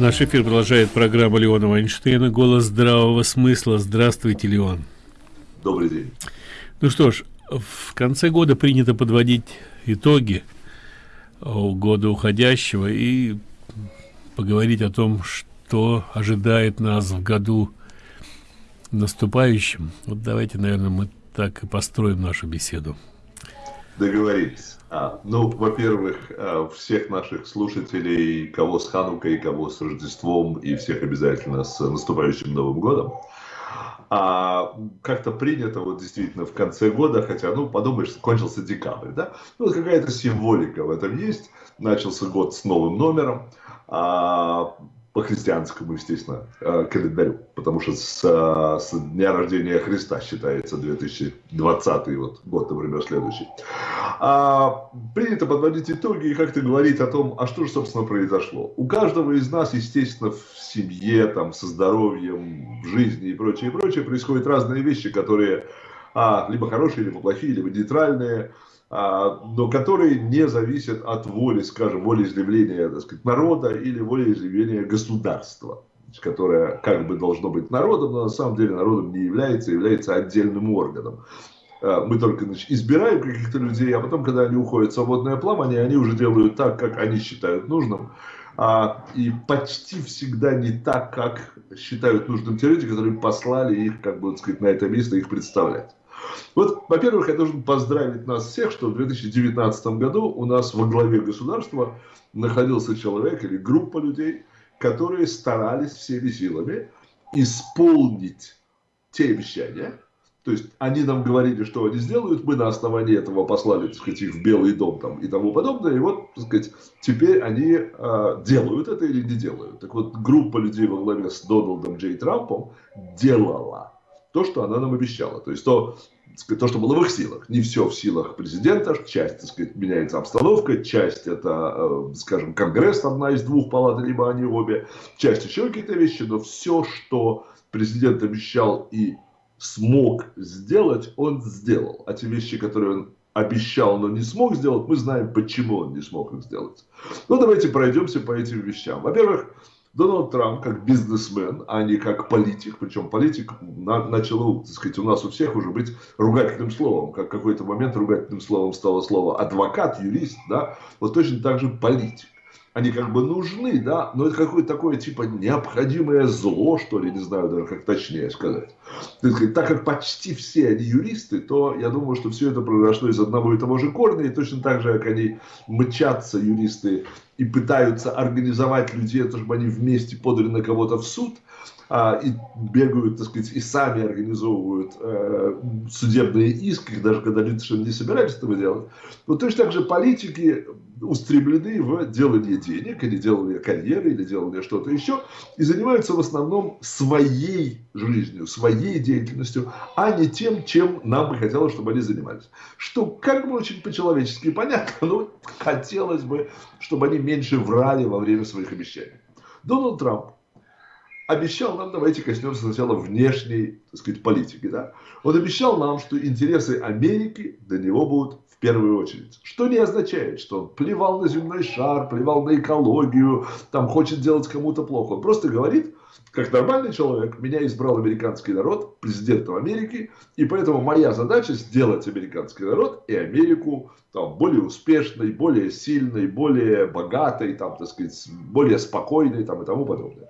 Наш эфир продолжает программа Леона Вайнштейна «Голос здравого смысла». Здравствуйте, Леон. Добрый день. Ну что ж, в конце года принято подводить итоги года уходящего и поговорить о том, что ожидает нас в году наступающем. Вот давайте, наверное, мы так и построим нашу беседу. Договорились. А, ну, во-первых, а, всех наших слушателей, кого с Ханукой, кого с Рождеством, и всех обязательно с наступающим Новым годом. А как-то принято вот действительно в конце года, хотя, ну, подумаешь, кончился декабрь, да? Ну, какая-то символика в этом есть. Начался год с новым номером. А, по христианскому, естественно, э, календарю, потому что с, э, с дня рождения Христа считается 2020 вот, год, например, следующий. А, принято подводить итоги и как-то говорить о том, а что же, собственно, произошло. У каждого из нас, естественно, в семье, там, со здоровьем, в жизни и прочее, и прочее, происходят разные вещи, которые а, либо хорошие, либо плохие, либо нейтральные, но которые не зависят от воли, скажем, волеизъявления так сказать, народа или волеизъявления государства, которое как бы должно быть народом, но на самом деле народом не является, является отдельным органом. А, мы только значит, избираем каких-то людей, а потом, когда они уходят в свободное плавание, они уже делают так, как они считают нужным. А, и почти всегда не так, как считают нужным те люди, которые послали их, как бы, так сказать, на это место их представлять. Вот, во-первых, я должен поздравить нас всех, что в 2019 году у нас во главе государства находился человек или группа людей, которые старались всеми силами исполнить те обещания, то есть они нам говорили, что они сделают, мы на основании этого послали, так сказать, их в Белый дом там, и тому подобное. И вот, так сказать, теперь они э, делают это или не делают. Так вот, группа людей во главе с Дональдом Джей Трампом делала то, что она нам обещала. То есть то, то, что было в их силах. Не все в силах президента, часть, так сказать, меняется обстановка, часть это, э, скажем, Конгресс, одна из двух палат, либо они обе, часть еще какие-то вещи, но все, что президент обещал и смог сделать, он сделал. А те вещи, которые он обещал, но не смог сделать, мы знаем, почему он не смог их сделать. Ну, давайте пройдемся по этим вещам. Во-первых, Дональд Трамп как бизнесмен, а не как политик, причем политик на, начал, так сказать, у нас у всех уже быть ругательным словом, как какой-то момент ругательным словом стало слово адвокат, юрист, да, вот точно так же политик они как бы нужны, да, но это какое-то такое типа необходимое зло, что ли, не знаю даже как точнее сказать. Так как почти все они юристы, то я думаю, что все это произошло из одного и того же корня, и точно так же, как они мчатся, юристы, и пытаются организовать людей, чтобы они вместе подали на кого-то в суд, а, и бегают, так сказать, и сами организовывают э, судебные иски, даже когда люди совершенно не собирались этого делать. Вот точно так же политики устремлены в делание денег, или делание карьеры, или делание что-то еще, и занимаются в основном своей жизнью, своей деятельностью, а не тем, чем нам бы хотелось, чтобы они занимались. Что как бы очень по-человечески понятно, но хотелось бы, чтобы они меньше врали во время своих обещаний. Дональд Трамп обещал нам, давайте коснемся сначала внешней, так сказать, политики, да. Он обещал нам, что интересы Америки для него будут в первую очередь. Что не означает, что он плевал на земной шар, плевал на экологию, там хочет делать кому-то плохо. Он просто говорит, как нормальный человек, меня избрал американский народ, президентом Америки, и поэтому моя задача сделать американский народ и Америку там, более успешной, более сильной, более богатой, там, так сказать, более спокойной там, и тому подобное.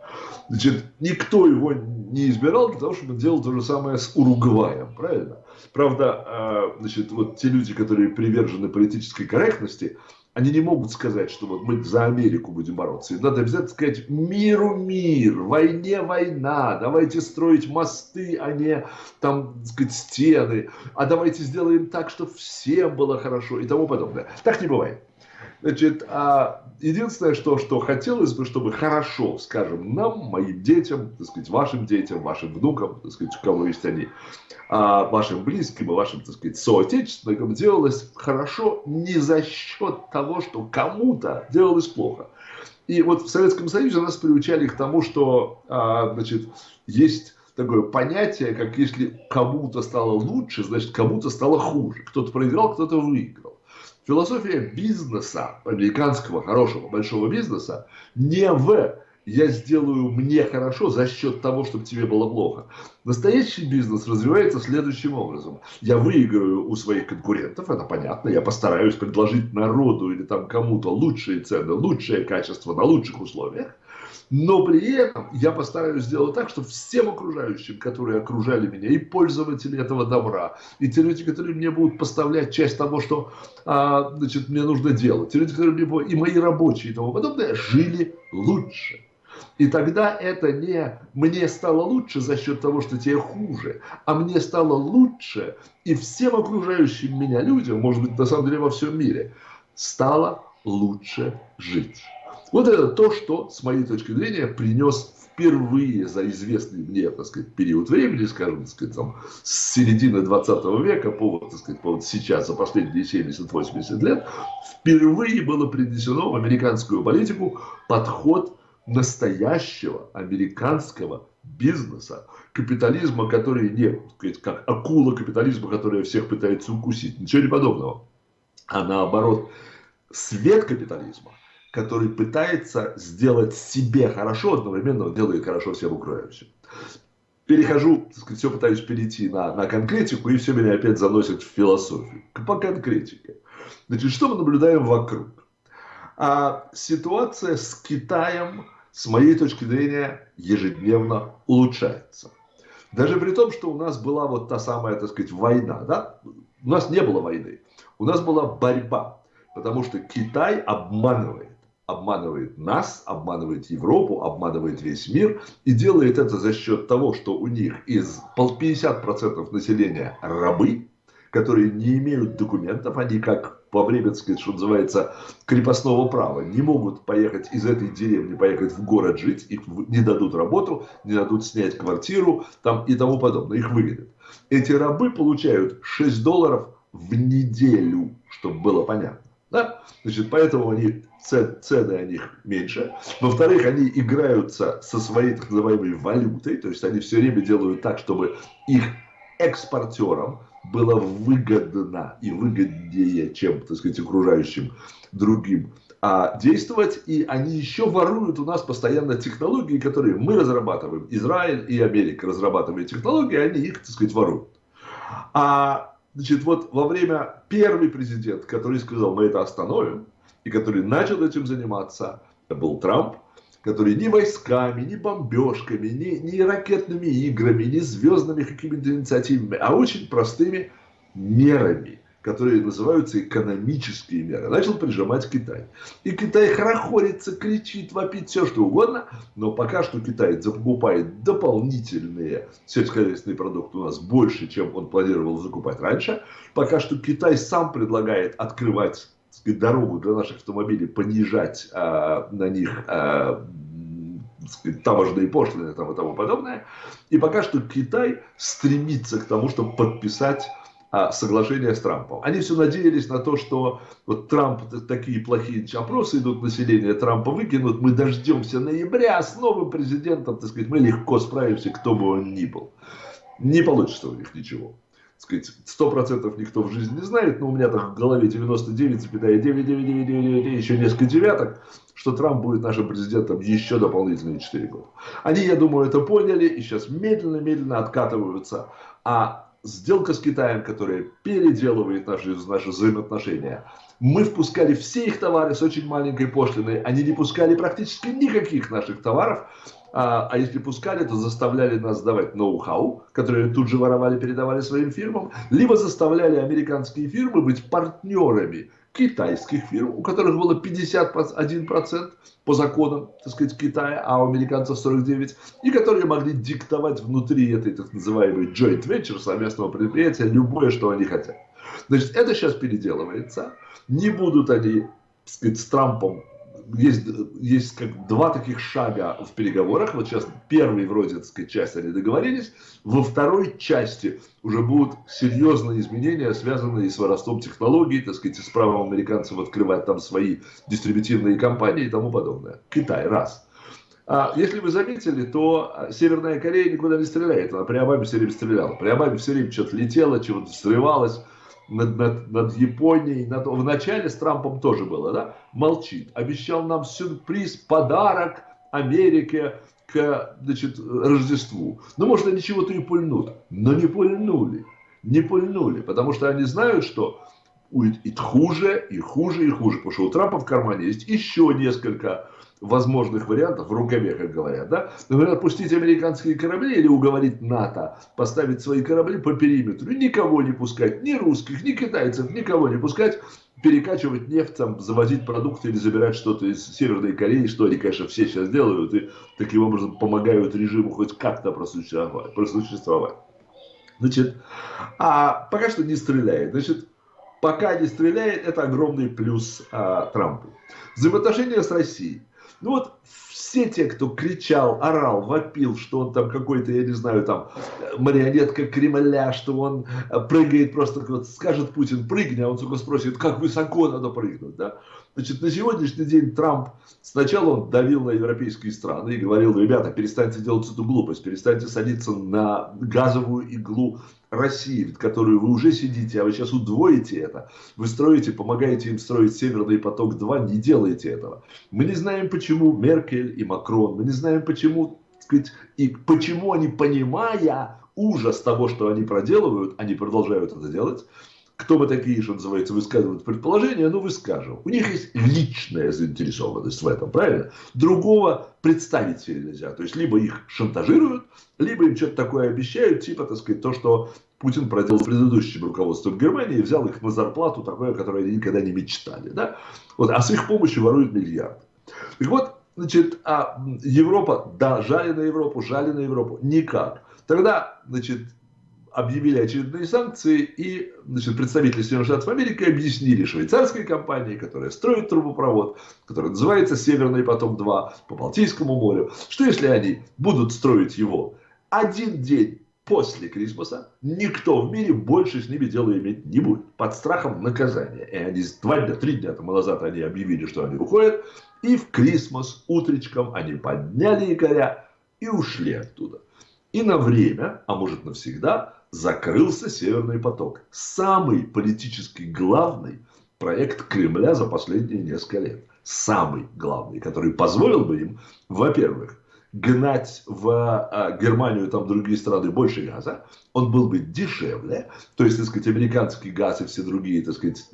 Значит, никто его не избирал для того, чтобы делал то же самое с Уругваем, правильно? Правда, а, значит, вот те люди, которые привержены политической корректности, они не могут сказать, что вот мы за Америку будем бороться. Им надо обязательно сказать миру мир, войне война, давайте строить мосты, а не там, сказать, стены, а давайте сделаем так, чтобы всем было хорошо и тому подобное. Так не бывает. Значит, а единственное, что, что хотелось бы, чтобы хорошо, скажем, нам, моим детям, так сказать, вашим детям, вашим внукам, так сказать, у кого есть они, а вашим близким и вашим, так сказать, соотечественникам делалось хорошо не за счет того, что кому-то делалось плохо. И вот в Советском Союзе нас приучали к тому, что, а, значит, есть такое понятие, как если кому-то стало лучше, значит, кому-то стало хуже. Кто-то проиграл, кто-то выиграл. Философия бизнеса, американского хорошего большого бизнеса, не в я сделаю мне хорошо за счет того, чтобы тебе было плохо. Настоящий бизнес развивается следующим образом. Я выиграю у своих конкурентов, это понятно, я постараюсь предложить народу или там кому-то лучшие цены, лучшее качество на лучших условиях. Но при этом я постараюсь сделать так, чтобы всем окружающим, которые окружали меня, и пользователи этого добра, и те люди, которые мне будут поставлять часть того, что а, значит, мне нужно делать, те люди, которые мне, и мои рабочие и тому подобное, жили лучше. И тогда это не мне стало лучше за счет того, что тебе хуже, а мне стало лучше, и всем окружающим меня людям, может быть, на самом деле во всем мире, стало лучше жить. Вот это то, что, с моей точки зрения, принес впервые за известный мне, так сказать, период времени, скажем, так сказать, там, с середины 20 века по, так сказать, по вот сейчас, за последние 70-80 лет, впервые было принесено в американскую политику подход настоящего американского бизнеса, капитализма, который не, сказать, как акула капитализма, которая всех пытается укусить, ничего не подобного, а наоборот, свет капитализма, который пытается сделать себе хорошо, одновременно делает хорошо всем окружающим. Перехожу, так сказать, все пытаюсь перейти на, на конкретику, и все меня опять заносит в философию. По конкретике. Значит, что мы наблюдаем вокруг? А ситуация с Китаем, с моей точки зрения, ежедневно улучшается. Даже при том, что у нас была вот та самая, так сказать, война, да? У нас не было войны. У нас была борьба. Потому что Китай обманывает обманывает нас, обманывает Европу, обманывает весь мир и делает это за счет того, что у них из 50% населения рабы, которые не имеют документов, они как по время, сказать, что называется, крепостного права, не могут поехать из этой деревни, поехать в город жить, их не дадут работу, не дадут снять квартиру там, и тому подобное, их выведут. Эти рабы получают 6 долларов в неделю, чтобы было понятно. Да? Значит, поэтому они, цены о них меньше. Во-вторых, они играются со своей так называемой валютой, то есть они все время делают так, чтобы их экспортерам было выгодно и выгоднее, чем, так сказать, окружающим другим а действовать, и они еще воруют у нас постоянно технологии, которые мы разрабатываем. Израиль и Америка разрабатывают технологии, они их, так сказать, воруют. А Значит, вот во время первый президент, который сказал, мы это остановим, и который начал этим заниматься, это был Трамп, который ни войсками, ни бомбежками, ни, ни ракетными играми, ни звездными какими-то инициативами, а очень простыми мерами которые называются экономические меры, начал прижимать Китай. И Китай хорохорится, кричит, вопит, все что угодно, но пока что Китай закупает дополнительные сельскохозяйственные продукты у нас больше, чем он планировал закупать раньше. Пока что Китай сам предлагает открывать дорогу для наших автомобилей, понижать а, на них а, таможенные пошлины там, и тому подобное. И пока что Китай стремится к тому, чтобы подписать а, соглашение с Трампом. Они все надеялись на то, что вот Трамп, такие плохие опросы идут, население Трампа выкинут, мы дождемся ноября с новым президентом, так сказать, мы легко справимся, кто бы он ни был. Не получится у них ничего. Сто процентов никто в жизни не знает, но у меня там в голове 99,99999, еще несколько девяток, что Трамп будет нашим президентом еще дополнительные 4 года. Они, я думаю, это поняли и сейчас медленно-медленно откатываются. А сделка с Китаем, которая переделывает наши, наши взаимоотношения. Мы впускали все их товары с очень маленькой пошлиной. Они не пускали практически никаких наших товаров. А, а если пускали, то заставляли нас давать ноу-хау, которые тут же воровали, передавали своим фирмам. Либо заставляли американские фирмы быть партнерами китайских фирм, у которых было 51% по законам, так сказать, Китая, а у американцев 49%, и которые могли диктовать внутри этой так называемой joint venture, совместного предприятия, любое, что они хотят. Значит, это сейчас переделывается. Не будут они, так сказать, с Трампом есть, есть как два таких шага в переговорах. Вот сейчас первый вроде, так часть они договорились. Во второй части уже будут серьезные изменения, связанные с воровством технологий, так сказать, с правом американцев открывать там свои дистрибутивные компании и тому подобное. Китай, раз. А если вы заметили, то Северная Корея никуда не стреляет. Она при Обаме все время стреляла. При Обаме все время что-то летело, чего-то взрывалось над, над, над Японией. Над... В начале с Трампом тоже было, да? Молчит. Обещал нам сюрприз, подарок Америке к значит, Рождеству. Ну, может, они чего-то и пульнут, но не пульнули. Не пульнули, потому что они знают, что и хуже, и хуже, и хуже. Потому что у Трампа в кармане есть еще несколько возможных вариантов, в рукаве, как говорят, да, например, отпустить американские корабли или уговорить НАТО поставить свои корабли по периметру, никого не пускать, ни русских, ни китайцев, никого не пускать, перекачивать нефть, там, завозить продукты или забирать что-то из Северной Кореи, что они, конечно, все сейчас делают, и таким образом помогают режиму хоть как-то просуществовать. просуществовать. Значит, а пока что не стреляет. Значит, пока не стреляет, это огромный плюс а, Трампу. Взаимоотношения с Россией. Ну вот все те, кто кричал, орал, вопил, что он там какой-то, я не знаю, там марионетка Кремля, что он э, прыгает просто, вот скажет Путин, прыгни, а он только спросит, как высоко надо прыгнуть, да? Значит, на сегодняшний день Трамп сначала он давил на европейские страны и говорил, ребята, перестаньте делать эту глупость, перестаньте садиться на газовую иглу России, в которую вы уже сидите, а вы сейчас удвоите это. Вы строите, помогаете им строить Северный поток-2, не делайте этого. Мы не знаем, почему Меркель и Макрон, мы не знаем, почему, сказать, и почему они, понимая ужас того, что они проделывают, они продолжают это делать. Кто мы такие, что называется, высказывают предположения, ну, выскажем. У них есть личная заинтересованность в этом, правильно? Другого представить себе нельзя. То есть, либо их шантажируют, либо им что-то такое обещают, типа, так сказать, то, что Путин проделал с предыдущим руководством Германии взял их на зарплату, такое, которое они никогда не мечтали. Да? Вот, а с их помощью воруют миллиарды. Так вот, значит, а Европа, да, жали на Европу, жали на Европу, никак. Тогда, значит, объявили очередные санкции, и значит, представители Соединенных Штатов Америки объяснили швейцарской компании, которая строит трубопровод, который называется «Северный поток-2» по Балтийскому морю, что если они будут строить его один день после Крисмоса, никто в мире больше с ними дела иметь не будет, под страхом наказания. И они два дня, три дня тому назад они объявили, что они уходят, и в Крисмос утречком они подняли якоря и ушли оттуда. И на время, а может навсегда, закрылся Северный поток. Самый политически главный проект Кремля за последние несколько лет. Самый главный, который позволил бы им, во-первых, гнать в а, Германию и там другие страны больше газа, он был бы дешевле, то есть, так сказать, американский газ и все другие, так сказать,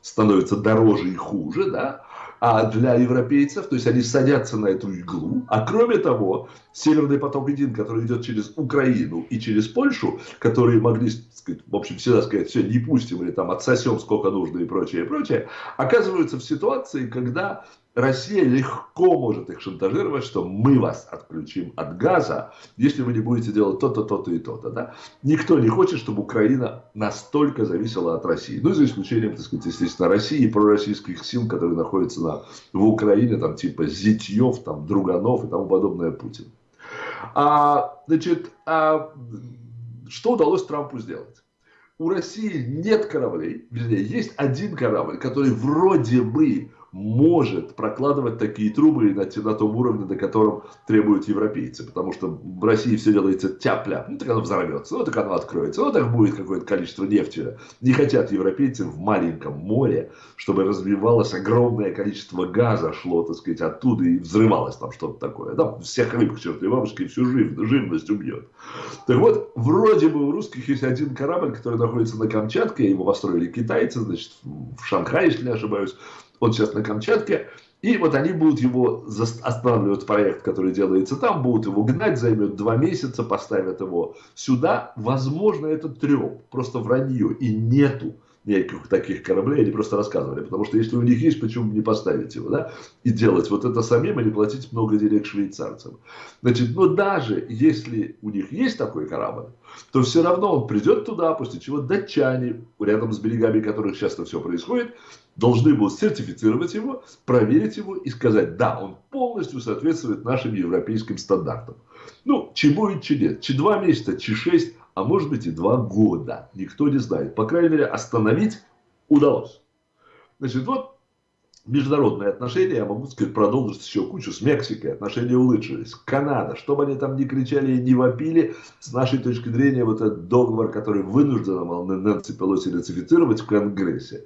становятся дороже и хуже, да, а для европейцев, то есть они садятся на эту иглу. А кроме того, Северный поток-1, который идет через Украину и через Польшу, которые могли, сказать, в общем, всегда сказать, все, не пустим или там отсосем сколько нужно и прочее, и прочее, оказываются в ситуации, когда Россия легко может их шантажировать, что мы вас отключим от газа, если вы не будете делать то-то, то-то и то-то. Да? Никто не хочет, чтобы Украина настолько зависела от России. Ну, за исключением, так сказать, естественно, России и пророссийских сил, которые находятся на, в Украине, там, типа Зитьев, там, Друганов и тому подобное Путин. А, значит, а, что удалось Трампу сделать? У России нет кораблей, вернее, есть один корабль, который вроде бы может прокладывать такие трубы на, на том уровне, на котором требуют европейцы. Потому что в России все делается тяпля. Ну, так оно взорвется, ну, так оно откроется, ну, так будет какое-то количество нефти. Не хотят европейцы в маленьком море, чтобы развивалось огромное количество газа, шло, так сказать, оттуда и взрывалось там что-то такое. Да, всех рыб к чертовой бабушке всю жив, живность убьет. Так вот, вроде бы у русских есть один корабль, который находится на Камчатке, его построили китайцы, значит, в Шанхае, если не ошибаюсь он сейчас на Камчатке, и вот они будут его останавливать проект, который делается там, будут его гнать, займет два месяца, поставят его сюда. Возможно, это треп, просто вранье, и нету никаких таких кораблей, они просто рассказывали. Потому что если у них есть, почему бы не поставить его, да? И делать вот это самим, или платить много денег швейцарцам. Значит, но даже если у них есть такой корабль, то все равно он придет туда, после чего датчане, рядом с берегами которых часто все происходит, должны будут сертифицировать его, проверить его и сказать, да, он полностью соответствует нашим европейским стандартам. Ну, чи будет, чи нет. Чи два месяца, чи шесть, а может быть и два года. Никто не знает. По крайней мере, остановить удалось. Значит, вот международные отношения, я могу сказать, продолжить еще кучу. С Мексикой отношения улучшились. Канада, что бы они там ни кричали и не вопили, с нашей точки зрения, вот этот договор, который вынуждена Нэнси Пелоси ратифицировать в Конгрессе,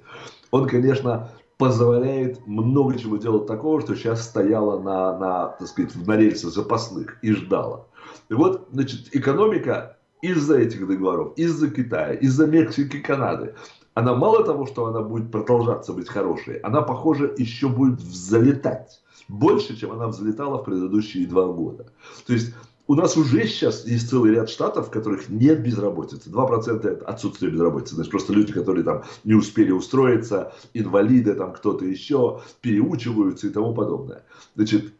он, конечно, позволяет много чего делать такого, что сейчас стояло на, на, так сказать, на рельсах запасных и ждала. И вот, значит, экономика из-за этих договоров, из-за Китая, из-за Мексики, Канады, она мало того, что она будет продолжаться быть хорошей, она, похоже, еще будет взлетать. Больше, чем она взлетала в предыдущие два года. То есть у нас уже сейчас есть целый ряд штатов, в которых нет безработицы. 2% это отсутствие безработицы. Значит, просто люди, которые там не успели устроиться, инвалиды, там кто-то еще, переучиваются и тому подобное. Значит,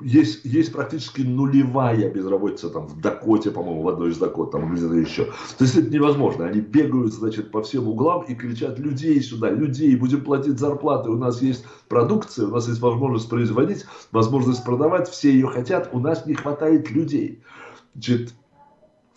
есть, есть практически нулевая безработица там в Дакоте, по-моему, в одной из Дакот, там где-то еще. То есть это невозможно. Они бегают, значит, по всем углам и кричат людей сюда, людей, будем платить зарплаты, у нас есть продукция, у нас есть возможность производить, возможность продавать, все ее хотят, у нас не хватает людей. Значит,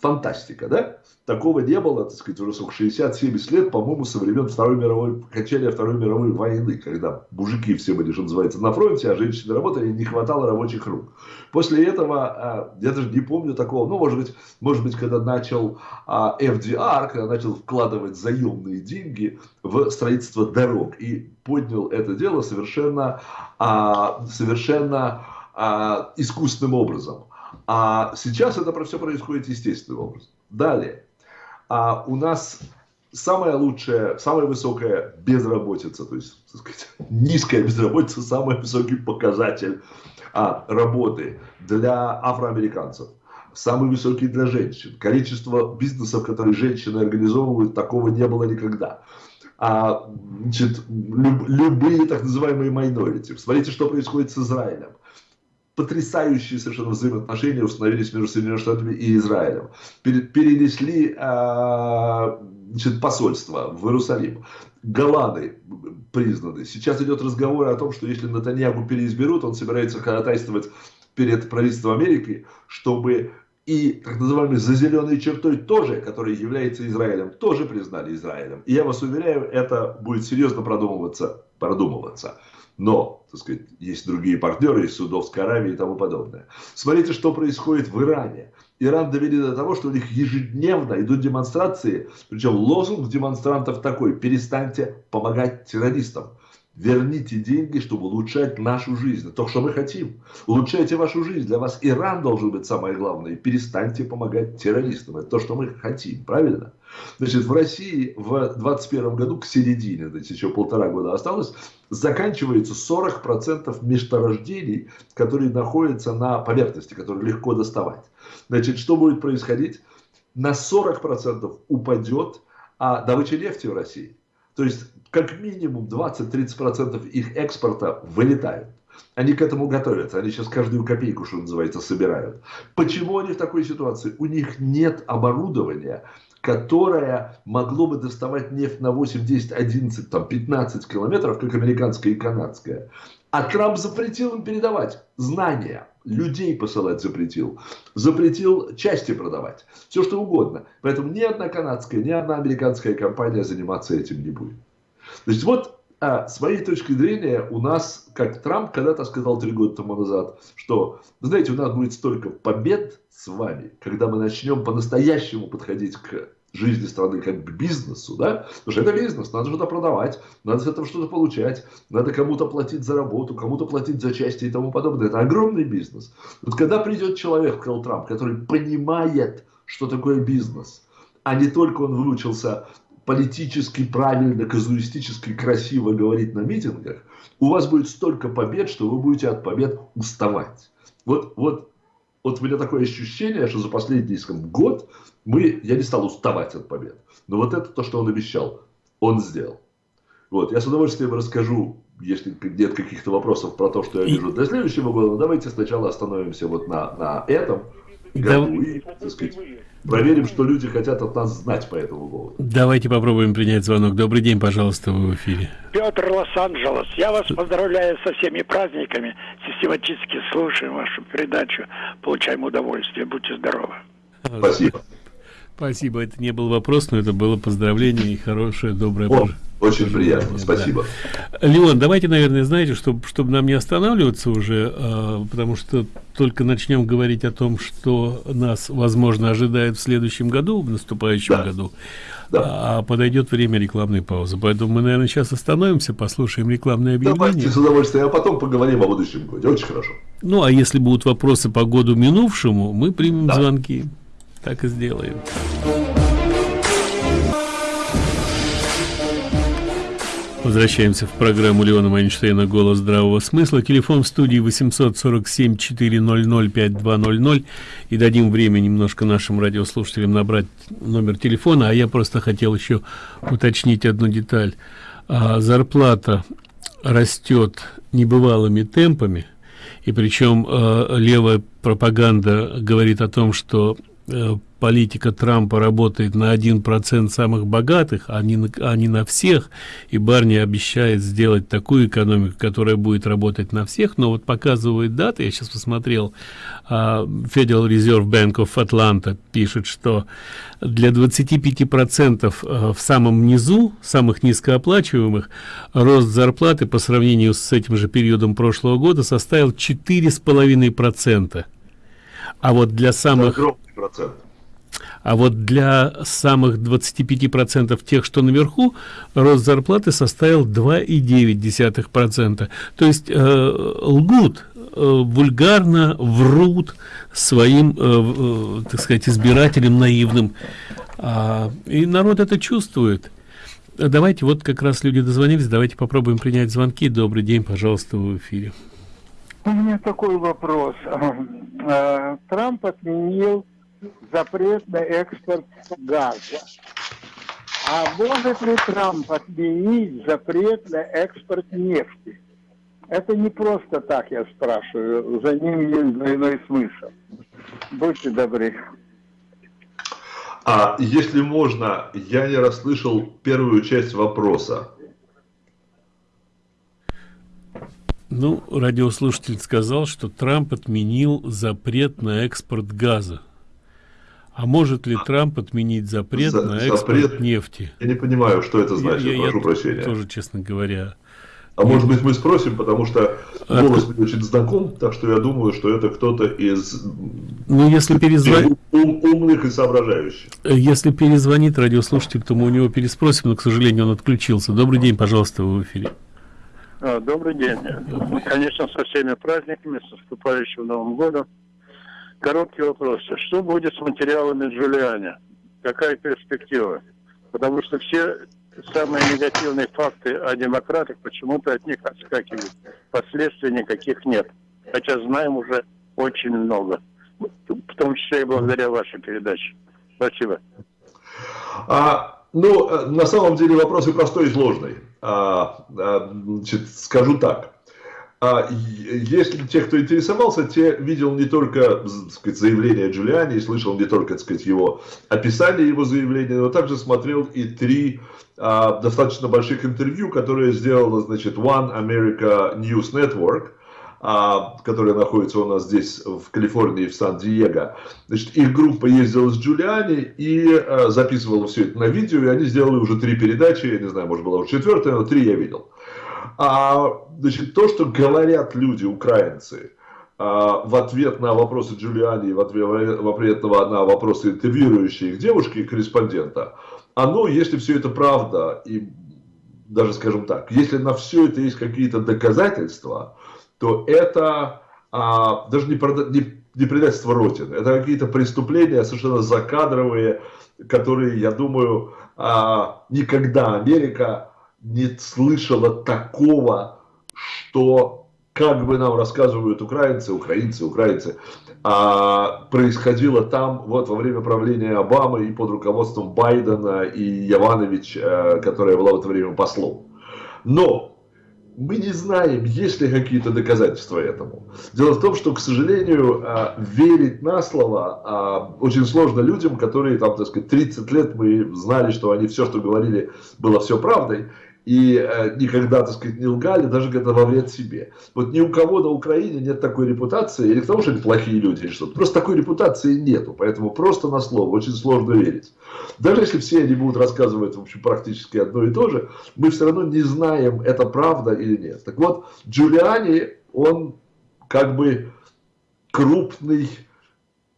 фантастика, да? Такого не было, так сказать, уже 60-70 лет, по-моему, со времен Второй мировой, окончания Второй мировой войны, когда мужики все были, что называется, на фронте, а женщины работали, не хватало рабочих рук. После этого, а, я даже не помню такого, ну, может быть, может быть, когда начал а, FDR, когда начал вкладывать заемные деньги в строительство дорог и поднял это дело совершенно, а, совершенно искусственным образом. А сейчас это все происходит естественным образом. Далее. А у нас самая лучшая, самая высокая безработица, то есть, так сказать, низкая безработица, самый высокий показатель а, работы для афроамериканцев. Самый высокий для женщин. Количество бизнесов, которые женщины организовывают, такого не было никогда. А, значит, люб, любые так называемые майнорити. Смотрите, что происходит с Израилем потрясающие совершенно взаимоотношения установились между Соединенными Штатами и Израилем. Перенесли э, значит, посольство в Иерусалим. Голланы признаны. Сейчас идет разговор о том, что если Натаньягу переизберут, он собирается ходатайствовать перед правительством Америки, чтобы и так называемой за зеленой чертой тоже, которая является Израилем, тоже признали Израилем. И я вас уверяю, это будет серьезно продумываться. продумываться. Но, так сказать, есть другие партнеры из Судовской Аравии и тому подобное. Смотрите, что происходит в Иране. Иран довели до того, что у них ежедневно идут демонстрации, причем лозунг демонстрантов такой, перестаньте помогать террористам. Верните деньги, чтобы улучшать нашу жизнь. То, что мы хотим. Улучшайте вашу жизнь. Для вас Иран должен быть самое главное. Перестаньте помогать террористам. Это то, что мы хотим. Правильно? Значит, в России в 2021 году к середине, то еще полтора года осталось, заканчивается 40% месторождений, которые находятся на поверхности, которые легко доставать. Значит, что будет происходить? На 40% упадет а, добыча нефти в России. То есть, как минимум 20-30% их экспорта вылетают. Они к этому готовятся. Они сейчас каждую копейку, что называется, собирают. Почему они в такой ситуации? У них нет оборудования, которое могло бы доставать нефть на 8, 10, 11, там, 15 километров, как американская и канадская. А Трамп запретил им передавать знания, людей посылать запретил, запретил части продавать, все что угодно. Поэтому ни одна канадская, ни одна американская компания заниматься этим не будет. Значит, вот а, с моей точки зрения, у нас, как Трамп когда-то сказал три года тому назад, что, знаете, у нас будет столько побед с вами, когда мы начнем по-настоящему подходить к жизни страны как к бизнесу, да? Потому что это бизнес, надо что-то продавать, надо с этого что-то получать, надо кому-то платить за работу, кому-то платить за части и тому подобное. Это огромный бизнес. Вот когда придет человек, сказал Трамп, который понимает, что такое бизнес, а не только он выучился политически правильно, казуистически красиво говорить на митингах, у вас будет столько побед, что вы будете от побед уставать. Вот, вот, вот у меня такое ощущение, что за последний скажем, год мы, я не стал уставать от побед. Но вот это то, что он обещал, он сделал. Вот, я с удовольствием расскажу, если нет каких-то вопросов про то, что я вижу для следующего года. Давайте сначала остановимся вот на, на этом году и, так сказать, проверим, что люди хотят от нас знать по этому поводу. Давайте попробуем принять звонок. Добрый день, пожалуйста, вы в эфире. Петр Лос-Анджелес. Я вас поздравляю со всеми праздниками. Систематически слушаем вашу передачу. Получаем удовольствие. Будьте здоровы. Спасибо. Спасибо, это не был вопрос, но это было поздравление и хорошее, доброе О, Очень приятно, спасибо. Да. Леон, давайте, наверное, знаете, чтобы, чтобы нам не останавливаться уже, э, потому что только начнем говорить о том, что нас, возможно, ожидает в следующем году, в наступающем да. году, да. а подойдет время рекламной паузы. Поэтому мы, наверное, сейчас остановимся, послушаем рекламное объявление. Давайте с удовольствием, а потом поговорим о будущем годе. Очень хорошо. Ну, а если будут вопросы по году минувшему, мы примем да. звонки. Так и сделаем. Возвращаемся в программу Леона Майнштейна «Голос здравого смысла». Телефон в студии 847-400-5200. И дадим время немножко нашим радиослушателям набрать номер телефона. А я просто хотел еще уточнить одну деталь. А, зарплата растет небывалыми темпами. И причем э, левая пропаганда говорит о том, что политика Трампа работает на один процент самых богатых, а не, на, а на всех. И Барни обещает сделать такую экономику, которая будет работать на всех. Но вот показывает даты, я сейчас посмотрел, uh, Federal Reserve Bank of Atlanta пишет, что для 25 процентов uh, в самом низу, самых низкооплачиваемых, рост зарплаты по сравнению с этим же периодом прошлого года составил 4,5 процента. А вот для самых процент. А вот для самых 25 процентов тех, что наверху, рост зарплаты составил 2,9 процента. То есть э, лгут, э, вульгарно врут своим, э, э, так сказать, избирателям наивным. А, и народ это чувствует. Давайте, вот как раз люди дозвонились, давайте попробуем принять звонки. Добрый день, пожалуйста, в эфире. У меня такой вопрос. Э, Трамп отменил запрет на экспорт газа. А может ли Трамп отменить запрет на экспорт нефти? Это не просто так, я спрашиваю. За ним есть двойной смысл. Будьте добры. А если можно, я не расслышал первую часть вопроса. Ну, радиослушатель сказал, что Трамп отменил запрет на экспорт газа. А может ли Трамп отменить запрет За, на экспорт запрет? нефти? Я не понимаю, что это значит, я, прошу я прощения. тоже, честно говоря. А может быть мы спросим, потому что а голос мне очень знаком, так что я думаю, что это кто-то из ну, если перезвонит... ум, умных и соображающих. Если перезвонит радиослушатель, то мы у него переспросим, но, к сожалению, он отключился. Добрый день, пожалуйста, в эфире. А, добрый день. Конечно, со всеми праздниками, с наступающим Новым годом. Короткий вопрос. Что будет с материалами Джулиани? Какая перспектива? Потому что все самые негативные факты о демократах почему-то от них отскакивают. Последствий никаких нет. Хотя знаем уже очень много. В том числе и благодаря вашей передаче. Спасибо. А, ну, э, на самом деле вопрос и простой, и сложный. А, а, значит, скажу так. А если те, кто интересовался, те видел не только сказать, заявление Джулиани, слышал не только так сказать, его описание его заявления, но также смотрел и три а, достаточно больших интервью, которые сделала значит, One America News Network, а, которая находится у нас здесь в Калифорнии, в Сан-Диего. Значит, их группа ездила с Джулиани и а, записывала все это на видео, и они сделали уже три передачи, я не знаю, может была уже четвертая, но три я видел. А, значит, то, что говорят люди, украинцы, а, в ответ на вопросы Джулиани, в ответ, в ответ на вопросы интервьюирующей их девушки, корреспондента, оно, если все это правда, и даже скажем так, если на все это есть какие-то доказательства, то это а, даже не, не, не предательство Родины, это какие-то преступления совершенно закадровые, которые, я думаю, а, никогда Америка не слышала такого, что, как бы нам рассказывают украинцы, украинцы, украинцы, а, происходило там вот во время правления Обамы и под руководством Байдена и Яванович, а, которая была в это время послом. Но мы не знаем, есть ли какие-то доказательства этому. Дело в том, что, к сожалению, а, верить на слово а, очень сложно людям, которые там, так сказать, 30 лет мы знали, что они все, что говорили, было все правдой. И э, никогда, так сказать, не лгали, даже когда во вред себе. Вот ни у кого на Украине нет такой репутации, или к тому, что они плохие люди, или что-то. Просто такой репутации нету, поэтому просто на слово очень сложно верить. Даже если все они будут рассказывать, в общем, практически одно и то же, мы все равно не знаем, это правда или нет. Так вот, Джулиани, он как бы крупный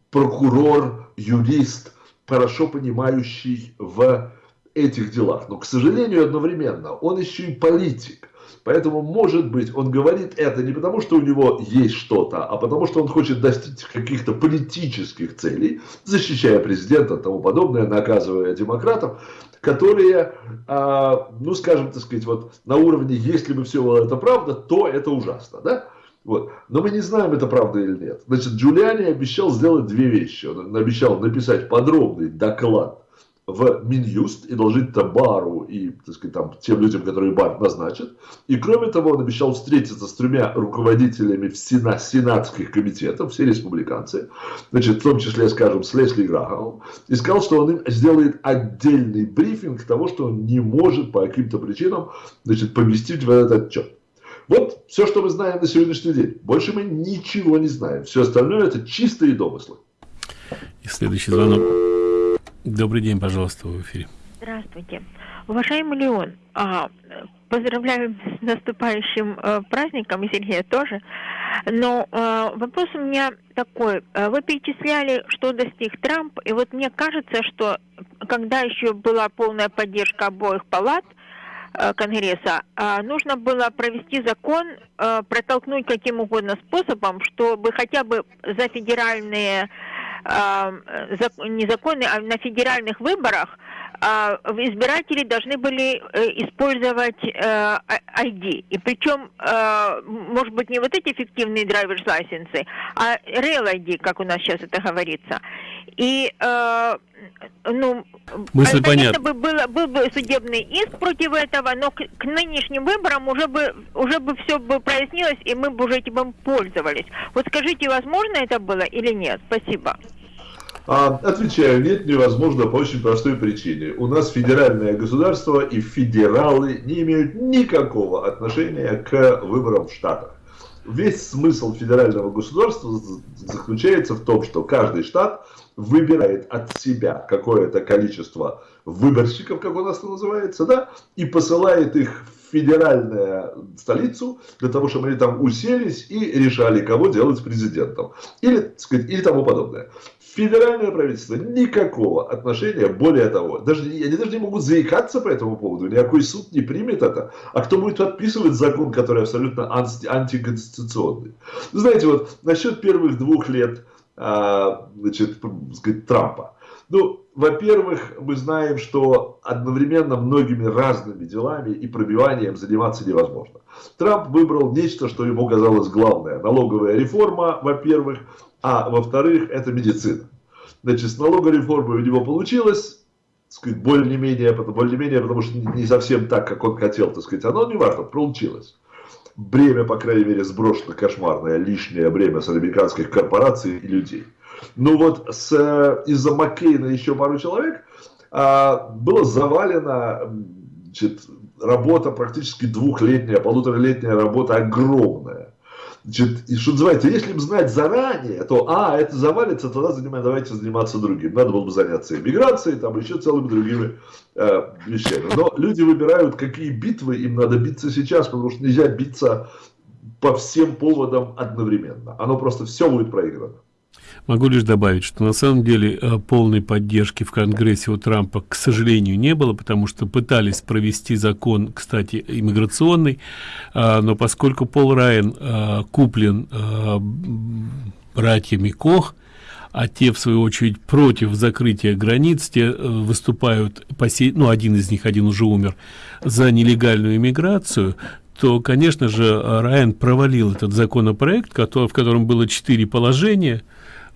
прокурор, юрист, хорошо понимающий в этих делах. Но, к сожалению, одновременно он еще и политик. Поэтому, может быть, он говорит это не потому, что у него есть что-то, а потому, что он хочет достичь каких-то политических целей, защищая президента и тому подобное, наказывая демократов, которые, а, ну, скажем, так сказать, вот на уровне, если бы все это правда, то это ужасно, да? Вот. Но мы не знаем, это правда или нет. Значит, Джулиани обещал сделать две вещи. Он обещал написать подробный доклад в Минюст и доложить это Бару и так сказать, там, тем людям, которые Бар назначит. И кроме того, он обещал встретиться с тремя руководителями сена, сенатских комитетов, все республиканцы, значит, в том числе, скажем, с Лесли Грахамом, и сказал, что он им сделает отдельный брифинг того, что он не может по каким-то причинам значит, поместить в этот отчет. Вот все, что мы знаем на сегодняшний день. Больше мы ничего не знаем. Все остальное это чистые домыслы. И следующий звонок. Добрый день, пожалуйста, в эфире. Здравствуйте. Уважаемый Леон, а, поздравляю с наступающим э, праздником, и Сергея тоже. Но э, вопрос у меня такой. Э, вы перечисляли, что достиг Трамп, и вот мне кажется, что когда еще была полная поддержка обоих палат, Конгресса, нужно было провести закон, протолкнуть каким угодно способом, чтобы хотя бы за федеральные незаконные, а на федеральных выборах а, избиратели должны были э, использовать ID. Э, И причем, э, может быть, не вот эти фиктивные драйверс лайсенсы, а real ID, как у нас сейчас это говорится. И ну, Мысль понятна. Бы было, был бы судебный иск против этого, но к, к нынешним выборам уже бы уже бы все бы прояснилось, и мы бы уже этим пользовались. Вот скажите, возможно это было или нет? Спасибо. А, отвечаю, нет, невозможно по очень простой причине. У нас федеральное государство и федералы не имеют никакого отношения к выборам в Штатах. Весь смысл федерального государства заключается в том, что каждый штат выбирает от себя какое-то количество выборщиков, как у нас это называется, да, и посылает их в федеральную столицу для того, чтобы они там уселись и решали, кого делать президентом. Или, сказать, или тому подобное. Федеральное правительство никакого отношения, более того, даже, они даже не могут заикаться по этому поводу, никакой суд не примет это. А кто будет подписывать закон, который абсолютно анти, антиконституционный? Знаете, вот насчет первых двух лет а, значит, сказать, Трампа. Ну, во-первых, мы знаем, что одновременно многими разными делами и пробиванием заниматься невозможно. Трамп выбрал нечто, что ему казалось главное. Налоговая реформа, во-первых, а во-вторых, это медицина. Значит, с налоговой реформой у него получилось, сказать, более-менее, более-менее, потому что не совсем так, как он хотел, так сказать, оно не важно, получилось. Бремя, по крайней мере, сброшено кошмарное, лишнее бремя с американских корпораций и людей. Ну вот из-за Маккейна еще пару человек а, было завалено значит, работа практически двухлетняя, полуторалетняя работа огромная. Значит, и что называется, если бы знать заранее, то, а, это завалится, тогда занимаем, давайте заниматься другим. Надо было бы заняться иммиграцией, там еще целыми другими э, вещами. Но люди выбирают, какие битвы им надо биться сейчас, потому что нельзя биться по всем поводам одновременно. Оно просто все будет проиграно. Могу лишь добавить, что на самом деле э, полной поддержки в Конгрессе у Трампа, к сожалению, не было, потому что пытались провести закон, кстати, иммиграционный, а, но поскольку Пол Райан а, куплен братьями Кох, а те в свою очередь против закрытия границ те э, выступают по сей, ну один из них один уже умер за нелегальную иммиграцию то конечно же Райан провалил этот законопроект который, в котором было четыре положения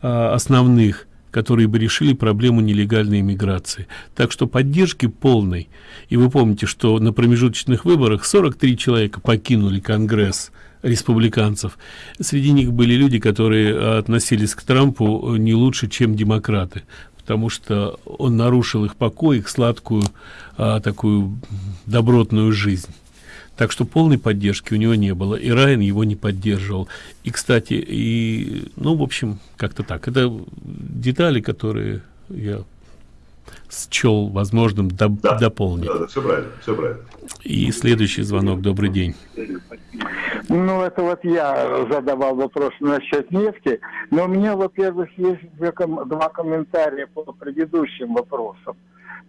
основных которые бы решили проблему нелегальной иммиграции. Так что поддержки полной. И вы помните, что на промежуточных выборах 43 человека покинули Конгресс республиканцев. Среди них были люди, которые относились к Трампу не лучше, чем демократы. потому что он нарушил их покой, их сладкую, а, такую добротную жизнь. Так что полной поддержки у него не было, и Райан его не поддерживал. И, кстати, и, ну, в общем, как-то так. Это детали, которые я счел возможным доп да, дополнить. Да, да, все правильно, все правильно. И следующий звонок. Добрый день. Ну, это вот я задавал вопрос насчет нефти. Но у меня, во-первых, есть два комментария по предыдущим вопросам.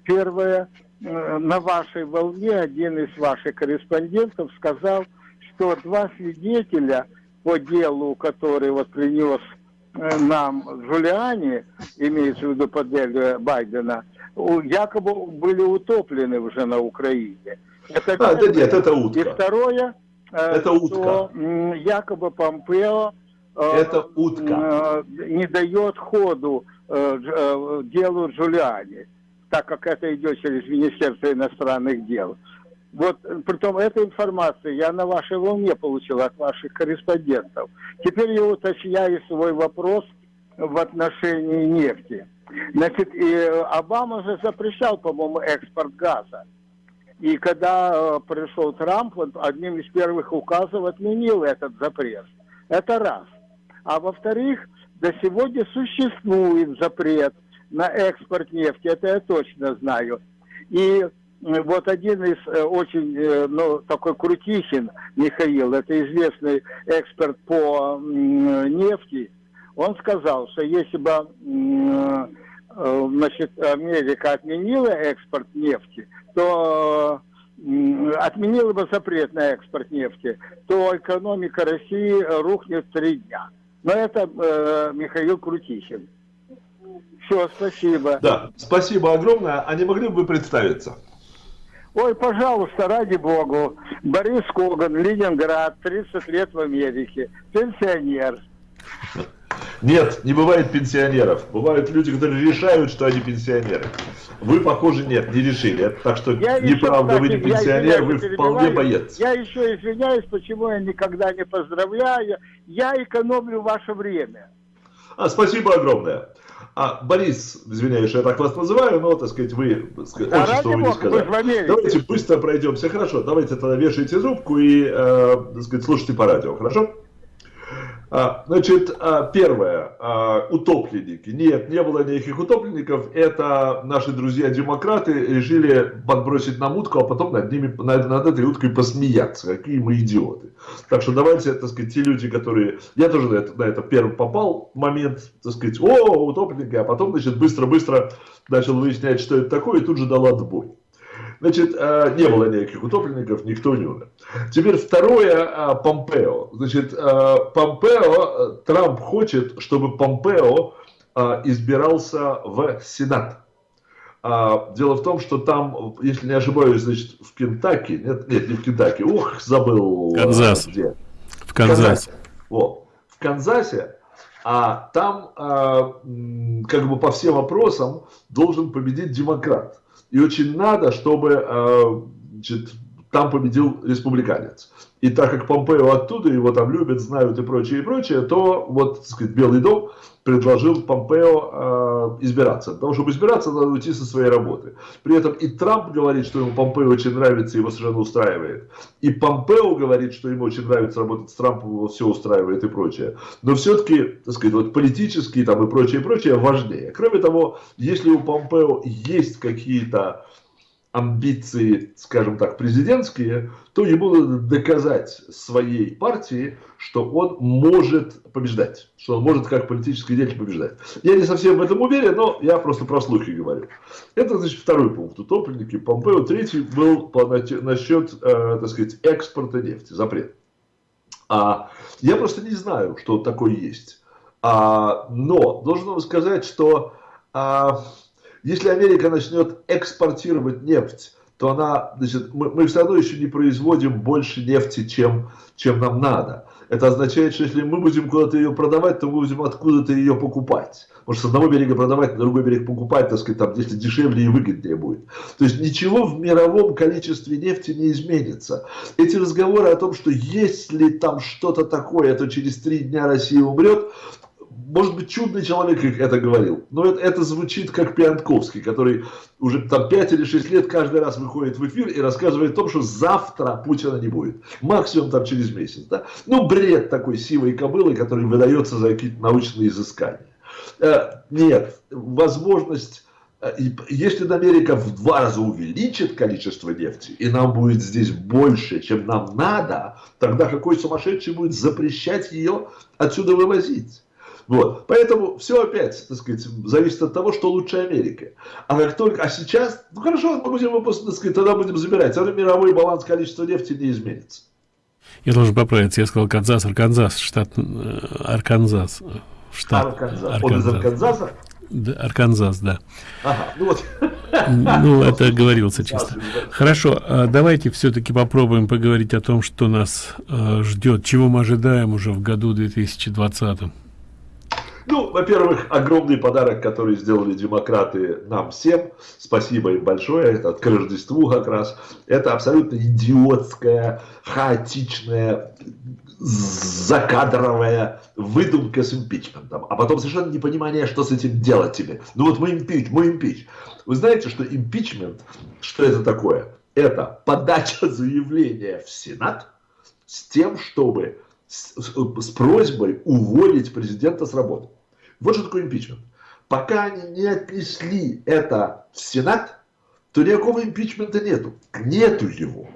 Первое, на вашей волне один из ваших корреспондентов сказал, что два свидетеля по делу, который вот принес э, нам Джулиани, имеется в виду по делу Байдена, якобы были утоплены уже на Украине. Это а, да нет, это утка. И второе, э, это утка. что якобы Помпео э, это утка. не дает ходу э, делу Джулиани, так как это идет через Министерство иностранных дел. Вот, притом, эта информация я на вашей волне получил от ваших корреспондентов. Теперь я уточняю свой вопрос в отношении нефти. Значит, и Обама же запрещал, по-моему, экспорт газа. И когда э, пришел Трамп, он одним из первых указов отменил этот запрет. Это раз. А во-вторых, до сегодня существует запрет на экспорт нефти, это я точно знаю. И э, вот один из э, очень, э, ну, такой Крутихин Михаил, это известный эксперт по нефти, он сказал, что если бы значит, Америка отменила экспорт нефти, то отменила бы запрет на экспорт нефти, то экономика России рухнет три дня. Но это э, Михаил Крутихин. Все, спасибо. Да, спасибо огромное. А не могли бы вы представиться? Ой, пожалуйста, ради богу. Борис Коган, Ленинград, 30 лет в Америке. Пенсионер. Нет, не бывает пенсионеров. Бывают люди, которые решают, что они пенсионеры. Вы, похоже, нет, не решили. Так что я неправда, еще, вы не пенсионер, вы вполне боец. Я еще извиняюсь, почему я никогда не поздравляю. Я экономлю ваше время. А, спасибо огромное. А, Борис, извиняюсь, я так вас называю, но, так сказать, вы так сказать, а очень что вы не сказали. Давайте быстро пройдемся. Хорошо, давайте тогда вешайте трубку и, э, так сказать, слушайте по радио, хорошо? А, значит, а, первое, а, утопленники. Нет, не было никаких утопленников. Это наши друзья-демократы решили подбросить нам утку, а потом над, ними, над, над этой уткой посмеяться. Какие мы идиоты. Так что давайте, так сказать, те люди, которые... Я тоже на это, на это первым попал момент, так сказать, о, утопленники, а потом, значит, быстро-быстро начал выяснять, что это такое, и тут же дал отбой. Значит, э, не было никаких утопленников, никто не умер. Теперь второе, э, Помпео. Значит, э, Помпео, Трамп хочет, чтобы Помпео избирался в Сенат. Дело в том, что там, если не ошибаюсь, значит, в Кентаки, нет, нет, не в Кентаки, ух, забыл. Канзас. Где? В Канзасе. Вот. В Канзасе, а там, как бы по всем вопросам, должен победить демократ. И очень надо, чтобы э, значит, там победил республиканец. И так как Помпео оттуда, его там любят, знают и прочее, и прочее, то вот, так сказать, Белый дом предложил Помпео э, избираться. Для того, чтобы избираться, надо уйти со своей работы. При этом и Трамп говорит, что ему Помпео очень нравится, его совершенно устраивает. И Помпео говорит, что ему очень нравится работать с Трампом, его все устраивает и прочее. Но все-таки, так сказать, вот политические там и прочее, и прочее важнее. Кроме того, если у Помпео есть какие-то амбиции, скажем так, президентские, то ему надо доказать своей партии, что он может побеждать, что он может как политический деятель побеждать. Я не совсем в этом уверен, но я просто про слухи говорю. Это, значит, второй пункт. Утопленники Помпео. Третий был по, насчет, э, так сказать, экспорта нефти, запрет. А, я просто не знаю, что такое есть. А, но должен вам сказать, что... А, если Америка начнет экспортировать нефть, то она, значит, мы, мы все равно еще не производим больше нефти, чем, чем нам надо. Это означает, что если мы будем куда-то ее продавать, то мы будем откуда-то ее покупать. Может, с одного берега продавать, на другой берег покупать, так сказать, там, если дешевле и выгоднее будет. То есть ничего в мировом количестве нефти не изменится. Эти разговоры о том, что если там что-то такое, то через три дня Россия умрет, может быть, чудный человек это говорил, но это, это звучит как Пиантковский, который уже там 5 или 6 лет каждый раз выходит в эфир и рассказывает о том, что завтра Путина не будет. Максимум там через месяц. Да? Ну, бред такой сивой кобылы, который выдается за какие-то научные изыскания. Э, нет, возможность э, если Америка в два раза увеличит количество нефти, и нам будет здесь больше, чем нам надо, тогда какой сумасшедший будет запрещать ее отсюда вывозить? Вот. Поэтому все опять, так сказать, зависит от того, что лучше Америка. А как только, а сейчас, ну хорошо, мы будем выпуск, так сказать, тогда будем забирать. Тогда мировой баланс количества нефти не изменится. Я должен поправиться, я сказал Канзас, Арканзас, штат э, Арканзас. Штат Арканзас. Арканзас. Он из Арканзаса? Да, Арканзас, да. Ага, ну вот. Ну, это оговорился чисто. Хорошо, а давайте все-таки попробуем поговорить о том, что нас э, ждет, чего мы ожидаем уже в году 2020. Ну, во-первых, огромный подарок, который сделали демократы нам всем. Спасибо им большое. Это к Рождеству как раз. Это абсолютно идиотская, хаотичная, закадровая выдумка с импичментом. А потом совершенно непонимание, что с этим делать тебе. Ну вот мы импич, мы импич. Вы знаете, что импичмент, что это такое? Это подача заявления в Сенат с тем, чтобы с, с просьбой уволить президента с работы. Вот что такое импичмент. Пока они не отнесли это в Сенат, то никакого импичмента нету. Нету его.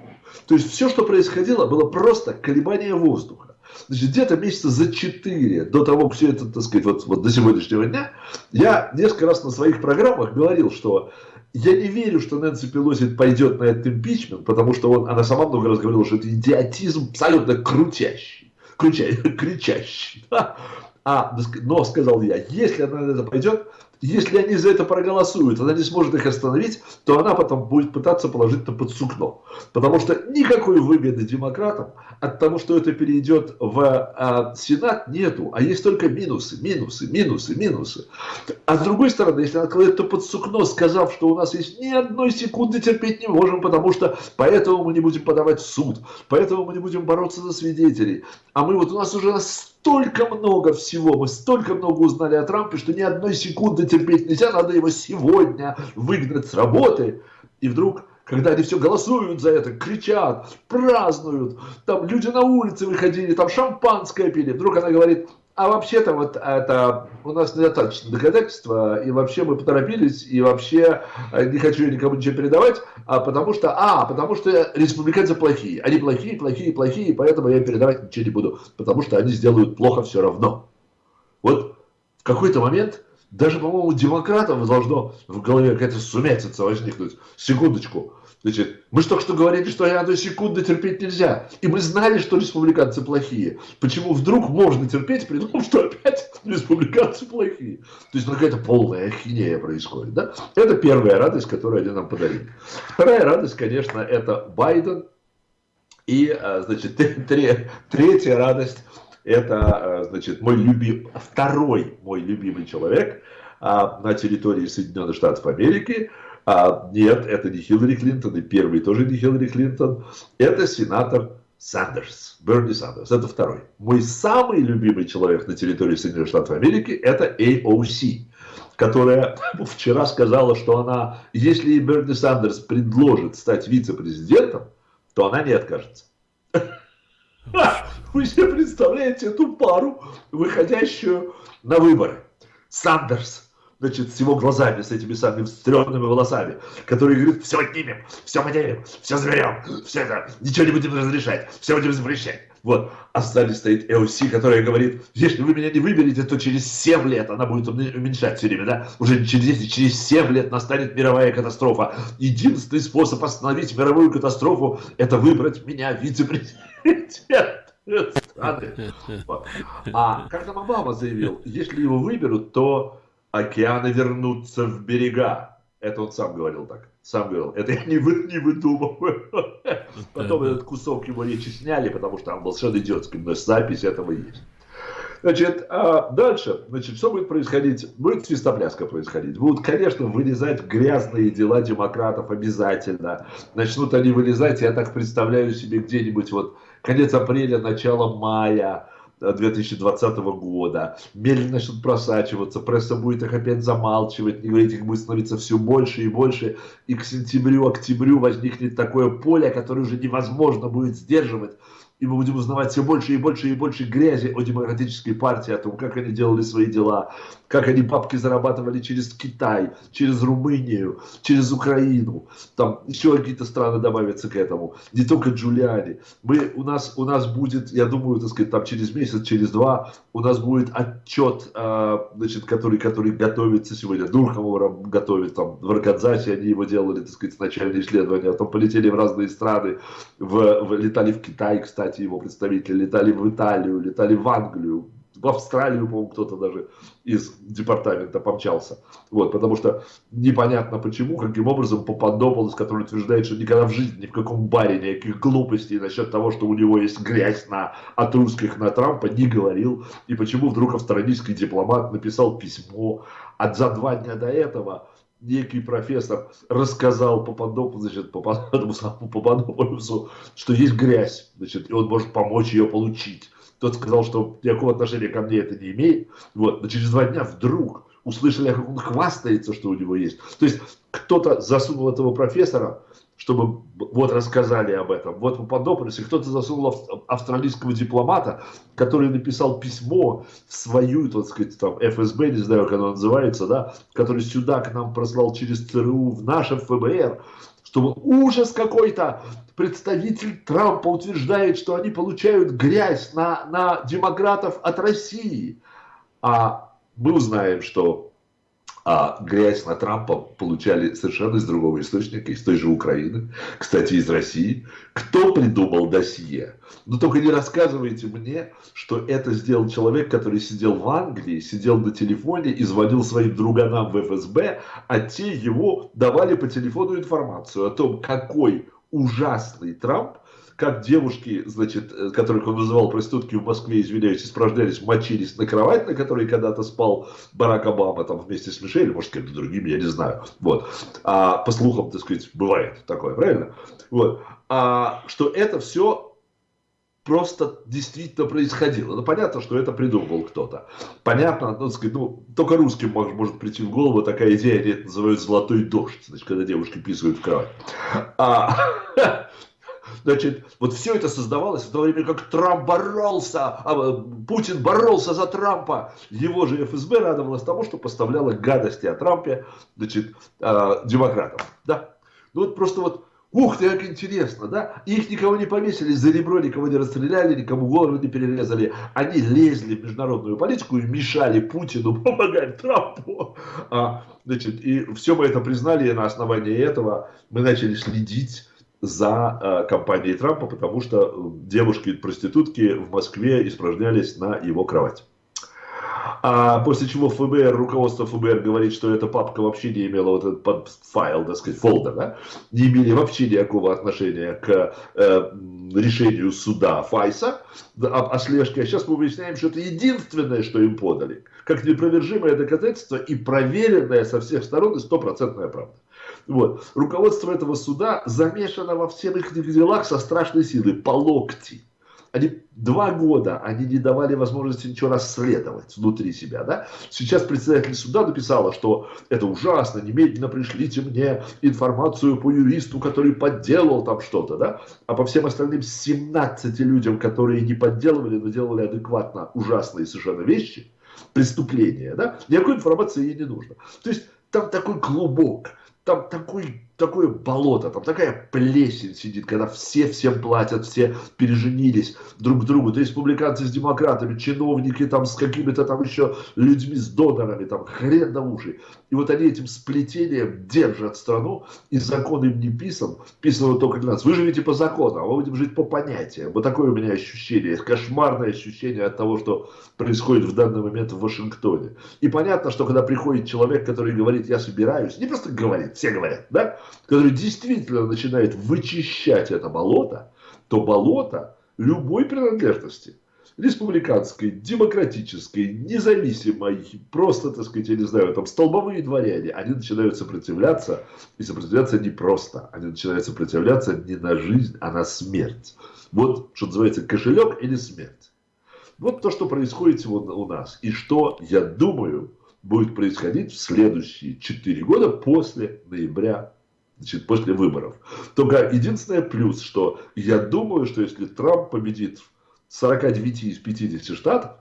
То есть все, что происходило, было просто колебание воздуха. Значит, где-то месяца за четыре до того, как все это, так сказать, вот, вот до сегодняшнего дня, я несколько раз на своих программах говорил, что я не верю, что Нэнси Пелоси пойдет на этот импичмент, потому что он, она сама много раз говорила, что это идиотизм абсолютно крутящий, крутящий, кричащий. Да? А, но, сказал я, если она на это пойдет, если они за это проголосуют, она не сможет их остановить, то она потом будет пытаться положить это под сукно. Потому что никакой выгоды демократам от того, что это перейдет в а, Сенат, нету. А есть только минусы, минусы, минусы, минусы. А с другой стороны, если она кладет это под сукно, сказав, что у нас есть ни одной секунды терпеть не можем, потому что поэтому мы не будем подавать в суд, поэтому мы не будем бороться за свидетелей. А мы вот у нас уже столько много всего, мы столько много узнали о Трампе, что ни одной секунды терпеть нельзя, надо его сегодня выгнать с работы. И вдруг, когда они все голосуют за это, кричат, празднуют, там люди на улице выходили, там шампанское пили, вдруг она говорит, а вообще-то вот это у нас недостаточно доказательства, и вообще мы поторопились, и вообще э, не хочу никому ничего передавать, а потому что, а, потому что республиканцы плохие. Они плохие, плохие, плохие, поэтому я передавать ничего не буду, потому что они сделают плохо все равно. Вот в какой-то момент даже, по-моему, демократам должно в голове какая-то сумятица возникнуть. Секундочку. Значит, мы же только что говорили, что ни одной секунды терпеть нельзя. И мы знали, что республиканцы плохие. Почему вдруг можно терпеть, при том, что опять республиканцы плохие? То есть ну, какая-то полная ахинея происходит. Да? Это первая радость, которую они нам подарили. Вторая радость, конечно, это Байден. И, а, значит, третья радость, это, а, значит, мой любимый, второй мой любимый человек а, на территории Соединенных Штатов Америки – а, нет, это не Хиллари Клинтон, и первый тоже не Хиллари Клинтон. Это сенатор Сандерс, Берни Сандерс, это второй. Мой самый любимый человек на территории Соединенных Штатов Америки это AOC, которая вчера сказала, что она, если Берни Сандерс предложит стать вице-президентом, то она не откажется. Вы себе представляете эту пару, выходящую на выборы. Сандерс значит, с его глазами, с этими самыми стрёмными волосами, который говорит, все отнимем, все поделим, все заберем, все это, ничего не будем разрешать, все будем запрещать. Вот. А сзади стоит ЭОС, которая говорит, если вы меня не выберете, то через 7 лет она будет уменьшать все время, да? Уже через 10, через 7 лет настанет мировая катастрофа. Единственный способ остановить мировую катастрофу – это выбрать меня вице-президент. А как там Обама заявил, если его выберут, то океаны вернутся в берега. Это он сам говорил так. Сам говорил. Это я не, вы, не выдумываю. Потом этот кусок его речи сняли, потому что там был совершенно идиотский, но запись этого есть. Значит, а дальше, значит, что будет происходить? Будет свистопляска происходить. Будут, конечно, вылезать грязные дела демократов обязательно. Начнут они вылезать, я так представляю себе где-нибудь вот конец апреля, начало мая 2020 года, медленно начнут просачиваться, пресса будет их опять замалчивать, и говорить их будет становиться все больше и больше, и к сентябрю, октябрю возникнет такое поле, которое уже невозможно будет сдерживать, и мы будем узнавать все больше и больше и больше грязи о демократической партии, о том, как они делали свои дела, как они бабки зарабатывали через Китай, через Румынию, через Украину, там еще какие-то страны добавятся к этому, не только Джулиани. Мы, у, нас, у нас будет, я думаю, так сказать, там через месяц, через два, у нас будет отчет, э, значит, который, который готовится сегодня, Дурхамов готовит, там, в Аркадзасе они его делали, так сказать, начальные исследования, а потом полетели в разные страны, в, в, летали в Китай, кстати, его представители, летали в Италию, летали в Англию, в Австралию, по-моему, кто-то даже из департамента помчался. Вот, потому что непонятно почему, каким образом Пападополос, который утверждает, что никогда в жизни ни в каком баре никаких глупостей насчет того, что у него есть грязь на, от русских на Трампа, не говорил. И почему вдруг австралийский дипломат написал письмо, а за два дня до этого некий профессор рассказал Пападополу, значит, Пападополусу, что есть грязь, значит, и он может помочь ее получить. Тот сказал, что никакого отношения ко мне это не имеет. Вот. Но через два дня вдруг услышали, как он хвастается, что у него есть. То есть кто-то засунул этого профессора, чтобы вот рассказали об этом. Вот в Пападополисе кто-то засунул австралийского дипломата, который написал письмо в свою, так сказать, там, ФСБ, не знаю, как оно называется, да, который сюда к нам прослал через ЦРУ в наше ФБР, чтобы ужас какой-то, представитель Трампа утверждает, что они получают грязь на, на демократов от России. А мы узнаем, что а грязь на Трампа получали совершенно из другого источника, из той же Украины, кстати, из России. Кто придумал досье? Но только не рассказывайте мне, что это сделал человек, который сидел в Англии, сидел на телефоне и звонил своим друганам в ФСБ, а те его давали по телефону информацию о том, какой ужасный Трамп, как девушки, значит, э, которых он называл проститутки в Москве, извиняюсь, испражнялись, мочились на кровать, на которой когда-то спал Барак Обама там вместе с Мишель, может, с кем-то другим, я не знаю. Вот. А по слухам, так сказать, бывает такое, правильно? Вот. А что это все просто действительно происходило. Ну, понятно, что это придумал кто-то. Понятно, ну, сказать, ну, только русским может, может прийти в голову такая идея, они это называют «золотой дождь», значит, когда девушки писают в кровать. А, Значит, вот все это создавалось в то время, как Трамп боролся, а, Путин боролся за Трампа. Его же ФСБ радовалось тому, что поставляло гадости о Трампе, значит, э, демократам. Да? Ну вот просто вот, ух ты, как интересно, да? Их никого не повесили за ребро, никого не расстреляли, никому голову не перерезали. Они лезли в международную политику и мешали Путину помогать Трампу. А, значит, и все мы это признали, и на основании этого мы начали следить за э, компанией Трампа, потому что э, девушки-проститутки в Москве испражнялись на его кровать. А после чего ФБР, руководство ФБР говорит, что эта папка вообще не имела вот этот файл, так сказать, фолдер, да, не имели вообще никакого отношения к э, решению суда Файса о, о слежке. А сейчас мы выясняем, что это единственное, что им подали, как непровержимое доказательство и проверенное со всех сторон и стопроцентная правда. Вот. Руководство этого суда замешано во всех их делах со страшной силой, по локти. Они два года они не давали возможности ничего расследовать внутри себя. Да? Сейчас председатель суда написала, что это ужасно, немедленно пришлите мне информацию по юристу, который подделал там что-то. Да? А по всем остальным 17 людям, которые не подделывали, но делали адекватно ужасные совершенно вещи, преступления, да? никакой информации ей не нужно. То есть там такой клубок там такой, такое болото, там такая плесень сидит, когда все всем платят, все переженились друг к другу. То республиканцы с демократами, чиновники там с какими-то там еще людьми, с донорами, там хрен на уши. И вот они этим сплетением держат страну, и закон им не писан, писан только для нас. Вы живете по закону, а мы будем жить по понятиям. Вот такое у меня ощущение, кошмарное ощущение от того, что происходит в данный момент в Вашингтоне. И понятно, что когда приходит человек, который говорит, я собираюсь, не просто говорит, все говорят, да, который действительно начинает вычищать это болото, то болото любой принадлежности, республиканской, демократической, независимой, просто, так сказать, я не знаю, там столбовые дворяне, они начинают сопротивляться, и сопротивляться не просто, они начинают сопротивляться не на жизнь, а на смерть. Вот, что называется, кошелек или смерть. Вот то, что происходит сегодня у нас. И что, я думаю, будет происходить в следующие 4 года после ноября, значит, после выборов. Только единственное плюс, что я думаю, что если Трамп победит в 49 из 50 штатов,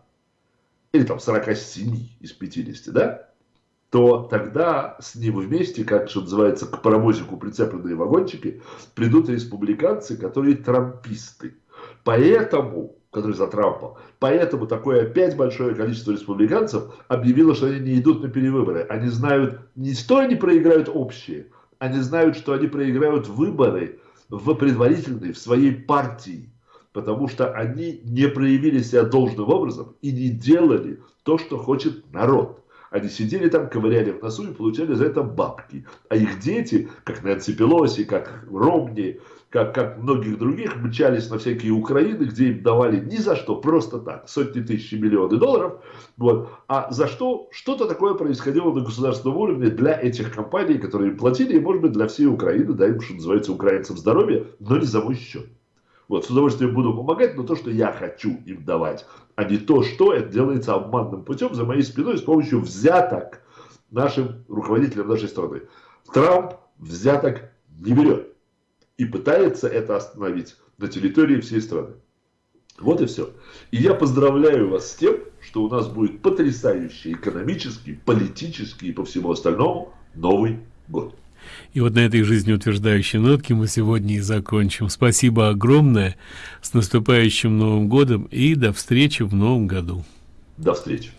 или там 47 из 50, да, то тогда с ним вместе, как что называется, к паровозику прицепленные вагончики, придут республиканцы, которые трамписты. Поэтому, которые за Трампа, поэтому такое опять большое количество республиканцев объявило, что они не идут на перевыборы. Они знают, не что они проиграют общие, они знают, что они проиграют выборы в предварительные, в своей партии. Потому что они не проявили себя должным образом и не делали то, что хочет народ. Они сидели там, ковыряли в носу и получали за это бабки. А их дети, как Нэнси Пелоси, как Ромни, как, как многих других, мчались на всякие Украины, где им давали ни за что, просто так, сотни тысяч миллионы долларов. Вот. А за что что-то такое происходило на государственном уровне для этих компаний, которые им платили, и, может быть, для всей Украины, да, им, что называется, украинцам здоровья, но не за мой счет. Вот, с удовольствием буду помогать, но то, что я хочу им давать, а не то, что это делается обманным путем за моей спиной с помощью взяток нашим руководителям нашей страны. Трамп взяток не берет и пытается это остановить на территории всей страны. Вот и все. И я поздравляю вас с тем, что у нас будет потрясающий экономический, политический и по всему остальному Новый год. И вот на этой жизнеутверждающей нотке мы сегодня и закончим. Спасибо огромное. С наступающим Новым годом и до встречи в Новом году. До встречи.